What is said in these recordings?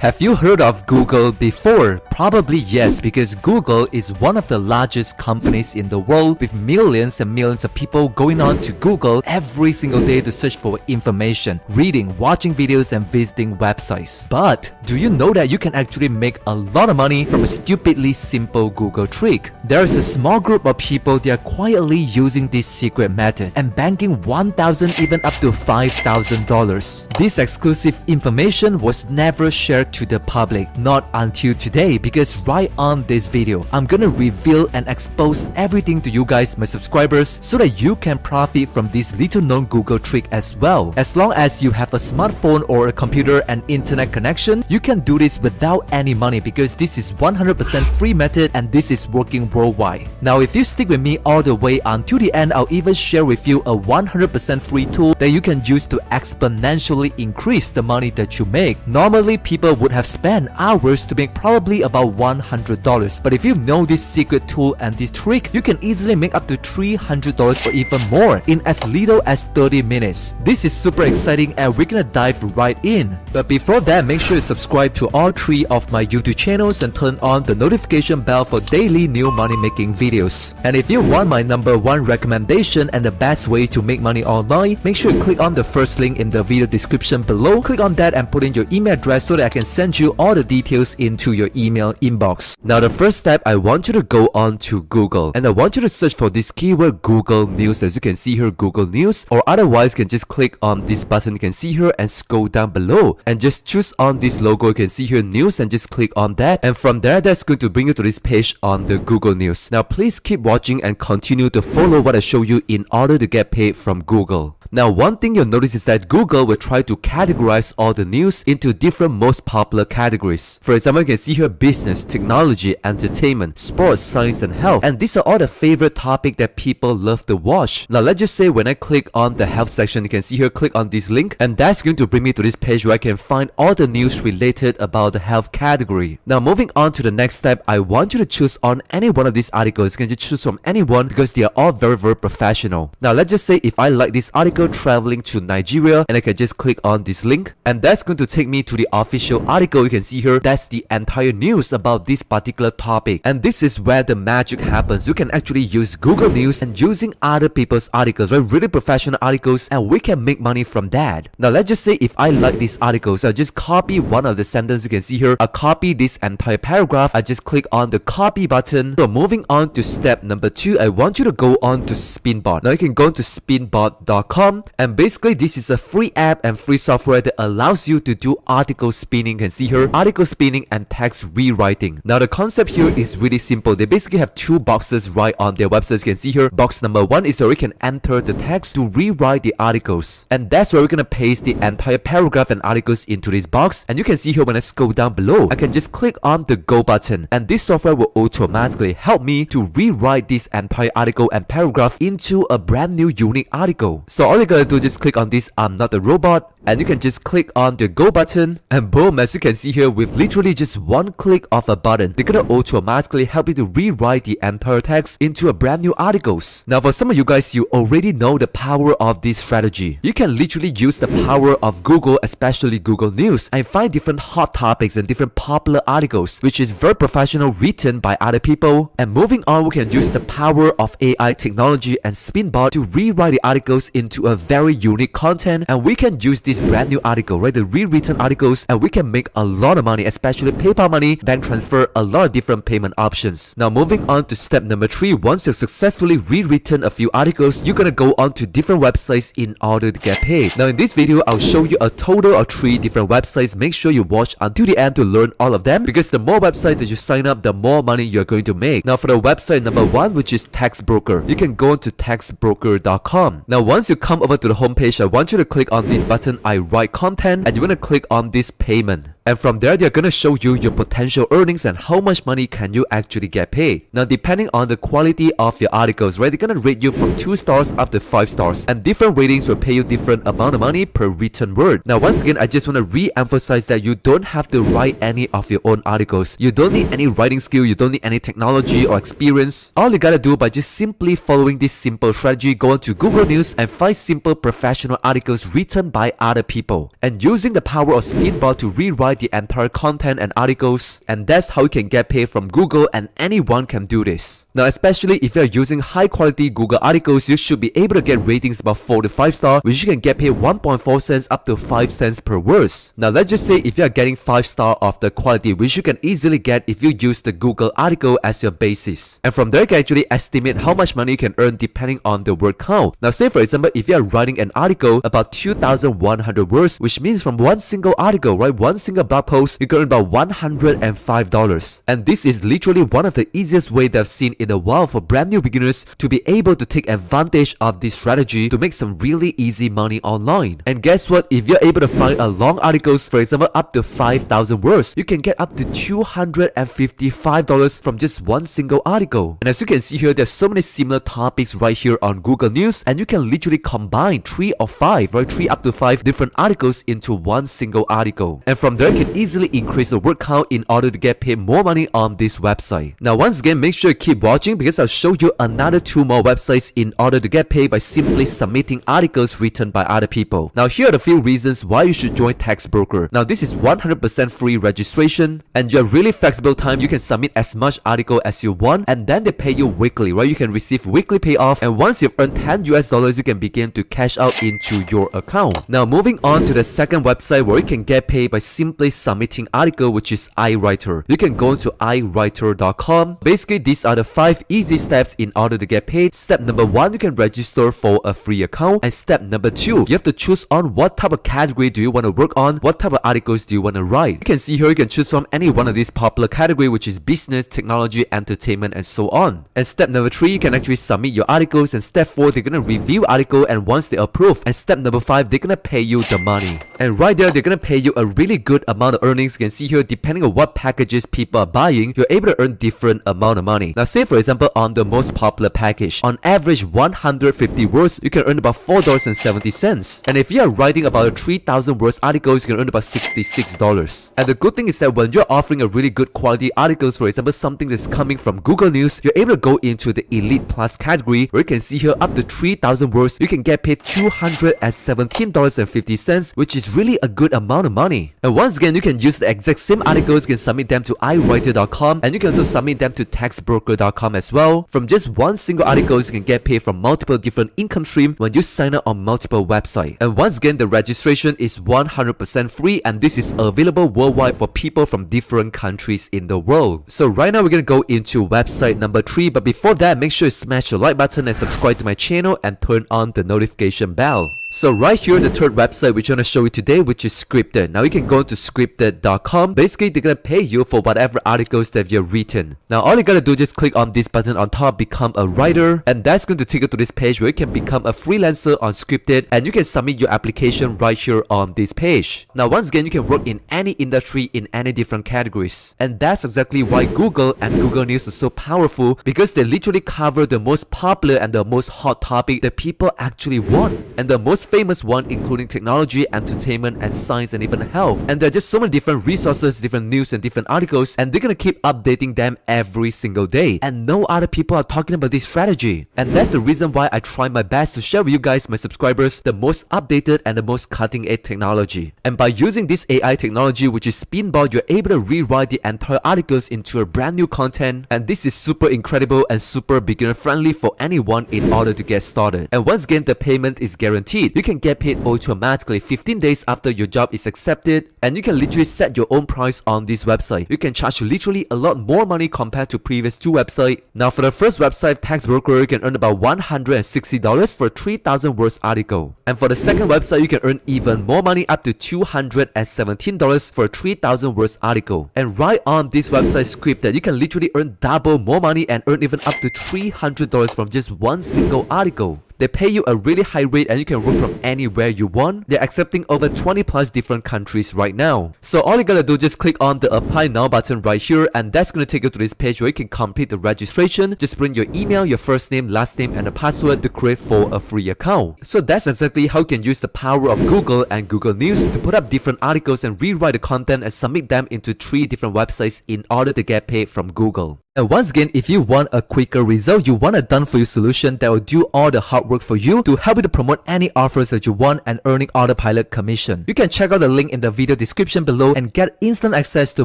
Have you heard of Google before? Probably yes, because Google is one of the largest companies in the world with millions and millions of people going on to Google every single day to search for information, reading, watching videos and visiting websites. But do you know that you can actually make a lot of money from a stupidly simple Google trick? There is a small group of people that are quietly using this secret method and banking 1,000 even up to $5,000. This exclusive information was never shared to the public not until today because right on this video I'm gonna reveal and expose everything to you guys my subscribers so that you can profit from this little known Google trick as well. As long as you have a smartphone or a computer and internet connection you can do this without any money because this is 100% free method and this is working worldwide. Now if you stick with me all the way until the end I'll even share with you a 100% free tool that you can use to exponentially increase the money that you make. Normally people would have spent hours to make probably about $100 but if you know this secret tool and this trick you can easily make up to $300 or even more in as little as 30 minutes. This is super exciting and we're gonna dive right in. But before that make sure you subscribe to all three of my YouTube channels and turn on the notification bell for daily new money making videos. And if you want my number one recommendation and the best way to make money online make sure you click on the first link in the video description below. Click on that and put in your email address so that I can send you all the details into your email inbox. Now the first step, I want you to go on to Google. And I want you to search for this keyword Google News. As you can see here Google News. Or otherwise you can just click on this button. You can see here and scroll down below. And just choose on this logo. You can see here news and just click on that. And from there that's going to bring you to this page on the Google News. Now please keep watching and continue to follow what I show you in order to get paid from Google. Now one thing you'll notice is that Google will try to categorize all the news into different most popular categories. For example, you can see here business, technology, entertainment, sports, science and health. And these are all the favorite topic that people love to watch. Now let's just say when I click on the health section, you can see here click on this link and that's going to bring me to this page where I can find all the news related about the health category. Now moving on to the next step, I want you to choose on any one of these articles. You can just choose from anyone because they are all very very professional. Now let's just say if I like this article traveling to Nigeria and I can just click on this link. And that's going to take me to the official article. You can see here that's the entire news about this particular topic. And this is where the magic happens. You can actually use Google News and using other people's articles right? Really professional articles and we can make money from that. Now let's just say if I like these articles I'll just copy one of the sentences you can see here I copy this entire paragraph. I just click on the copy button. So moving on to step number two I want you to go on to Spinbot. Now you can go to spinbot.com and basically this is a free app and free software that allows you to do article spinning you can see here article spinning and text rewriting. Now the concept here is really simple. They basically have two boxes right on their website. You can see here box number one is where you can enter the text to rewrite the articles. And that's where we're gonna paste the entire paragraph and articles into this box. And you can see here when I scroll down below I can just click on the go button. And this software will automatically help me to rewrite this entire article and paragraph into a brand new unique article. So all all you gotta do just click on this I'm not a robot and you can just click on the go button and boom as you can see here with literally just one click of a button they're gonna automatically help you to rewrite the entire text into a brand new articles. Now for some of you guys you already know the power of this strategy. You can literally use the power of Google especially Google News and find different hot topics and different popular articles which is very professional written by other people and moving on we can use the power of AI technology and Spinbot to rewrite the articles into a very unique content and we can use this brand new article, right? The rewritten articles and we can make a lot of money, especially PayPal money, bank transfer, a lot of different payment options. Now moving on to step number three, once you've successfully rewritten a few articles, you're gonna go on to different websites in order to get paid. Now in this video, I'll show you a total of three different websites. Make sure you watch until the end to learn all of them because the more websites that you sign up, the more money you're going to make. Now for the website number one, which is Textbroker, you can go on to textbroker.com. Now once you come come over to the homepage, I want you to click on this button, I write content, and you're gonna click on this payment. And from there, they're gonna show you your potential earnings and how much money can you actually get paid. Now, depending on the quality of your articles, right, they're gonna rate you from 2 stars up to 5 stars. And different ratings will pay you different amount of money per written word. Now, once again, I just wanna re-emphasize that you don't have to write any of your own articles. You don't need any writing skill, you don't need any technology or experience. All you gotta do by just simply following this simple strategy, go on to Google News and find simple professional articles written by other people. And using the power of Spinbot to rewrite rewrite the entire content and articles and that's how you can get paid from Google and anyone can do this. Now especially if you're using high quality Google articles, you should be able to get ratings about 4 to 5 star which you can get paid 1.4 cents up to 5 cents per words. Now let's just say if you're getting 5 star of the quality which you can easily get if you use the Google article as your basis. And from there you can actually estimate how much money you can earn depending on the word count. Now say for example if you're writing an article about 2100 words which means from one single article, right, one single blog post, you can earn about $105. And this is literally one of the easiest way that I've seen in a while for brand new beginners to be able to take advantage of this strategy to make some really easy money online. And guess what? If you're able to find a long articles, for example, up to 5,000 words, you can get up to $255 from just one single article. And as you can see here, there's so many similar topics right here on Google News, and you can literally combine three or five, right, three up to five different articles into one single article. And from there, can easily increase the word count in order to get paid more money on this website. Now, once again, make sure you keep watching because I'll show you another two more websites in order to get paid by simply submitting articles written by other people. Now, here are the few reasons why you should join TextBroker. Now, this is 100% free registration and you have really flexible time. You can submit as much article as you want and then they pay you weekly, right? You can receive weekly payoff and once you've earned 10 US dollars, you can begin to cash out into your account. Now, moving on to the second website where you can get paid by simply submitting article which is iWriter. You can go to iWriter.com. Basically, these are the 5 easy steps in order to get paid. Step number 1, you can register for a free account. And step number 2, you have to choose on what type of category do you want to work on, what type of articles do you want to write. You can see here you can choose from any one of these popular category which is business, technology, entertainment and so on. And step number 3, you can actually submit your articles and step 4, they're gonna review article and once they approve. And step number 5, they're gonna pay you the money. And right there, they're gonna pay you a really good amount of earnings. You can see here, depending on what packages people are buying, you're able to earn different amount of money. Now, say for example, on the most popular package, on average 150 words, you can earn about $4.70. And if you are writing about a 3000 words article, you can earn about $66. And the good thing is that when you're offering a really good quality articles, for example, something that's coming from Google News, you're able to go into the Elite Plus category where you can see here up to 3000 words, you can get paid $217.50, which is really a good amount of money. And once again, you can use the exact same articles, you can submit them to iWriter.com and you can also submit them to TextBroker.com as well. From just one single article, you can get paid from multiple different income streams when you sign up on multiple websites. And once again, the registration is 100% free and this is available worldwide for people from different countries in the world. So right now, we're gonna go into website number 3, but before that, make sure you smash the like button and subscribe to my channel and turn on the notification bell. So right here, the third website which I want to show you today, which is Scripted. Now you can go to scripted.com. Basically, they're gonna pay you for whatever articles that you've written. Now all you gotta do is just click on this button on top, become a writer, and that's going to take you to this page where you can become a freelancer on Scripted, and you can submit your application right here on this page. Now once again, you can work in any industry in any different categories, and that's exactly why Google and Google News are so powerful because they literally cover the most popular and the most hot topic that people actually want, and the most most famous one including technology, entertainment, and science and even health. And there are just so many different resources, different news and different articles and they're gonna keep updating them every single day. And no other people are talking about this strategy. And that's the reason why I try my best to share with you guys, my subscribers, the most updated and the most cutting edge technology. And by using this AI technology which is Spinbot, you're able to rewrite the entire articles into a brand new content. And this is super incredible and super beginner friendly for anyone in order to get started. And once again, the payment is guaranteed you can get paid automatically 15 days after your job is accepted and you can literally set your own price on this website. You can charge literally a lot more money compared to previous two websites. Now for the first website, TextBroker, you can earn about $160 for 3000 words article. And for the second website, you can earn even more money up to $217 for 3000 words article. And right on this website Scripted you can literally earn double more money and earn even up to $300 from just one single article. They pay you a really high rate and you can work from anywhere you want. They're accepting over 20 plus different countries right now. So all you gotta do just click on the apply now button right here and that's gonna take you to this page where you can complete the registration. Just bring your email, your first name, last name and a password to create for a free account. So that's exactly how you can use the power of Google and Google News to put up different articles and rewrite the content and submit them into three different websites in order to get paid from Google. And once again, if you want a quicker result, you want a done for you solution that will do all the hard work for you to help you to promote any offers that you want and earning autopilot commission. You can check out the link in the video description below and get instant access to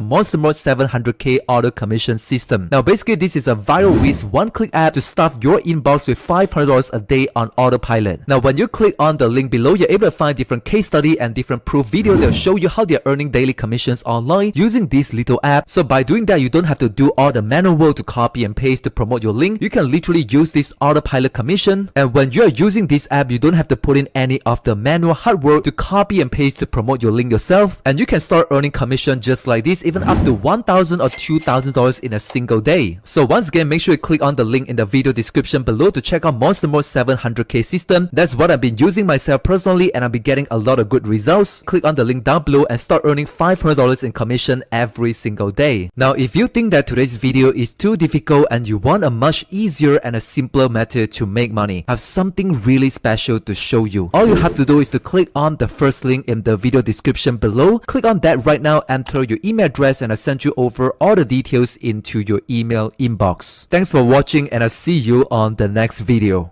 Monster Mode 700k auto commission system. Now basically this is a viral whiz one-click app to stuff your inbox with $500 a day on autopilot. Now when you click on the link below, you're able to find different case study and different proof video that will show you how they're earning daily commissions online using this little app. So by doing that, you don't have to do all the manual work to copy and paste to promote your link. You can literally use this autopilot commission. And when you're using this app, you don't have to put in any of the manual hard work to copy and paste to promote your link yourself. And you can start earning commission just like this, even up to 1,000 or $2,000 in a single day. So once again, make sure you click on the link in the video description below to check out Monster Mode 700k system. That's what I've been using myself personally and I've been getting a lot of good results. Click on the link down below and start earning $500 in commission every single day. Now if you think that today's video is too difficult and you want a much easier and a simpler method to make money, I have something really special to show you. All you have to do is to click on the first link in the video description below. Click on that right now, enter your email address and I'll send you over all the details into your email inbox. Thanks for watching and I'll see you on the next video.